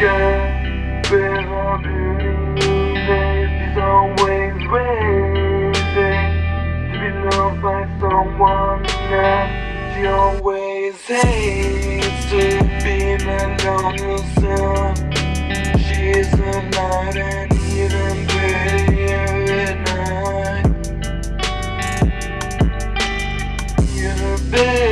girl her beauty face. She's always waiting to be loved by someone. She always hates to be a night even prettier at night. You're better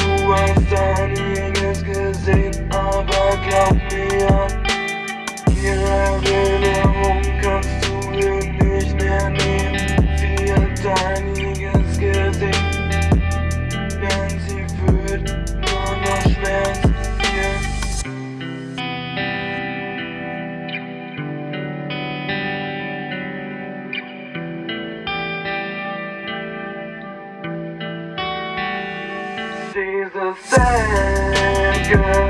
She's a sad girl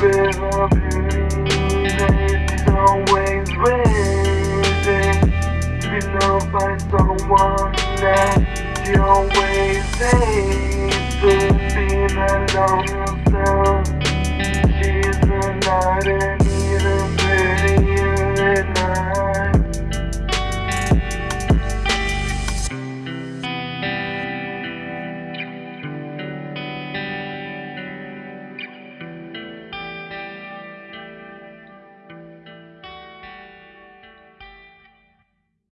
with a beauty face. She's always to be loved by someone else. She always hates be alone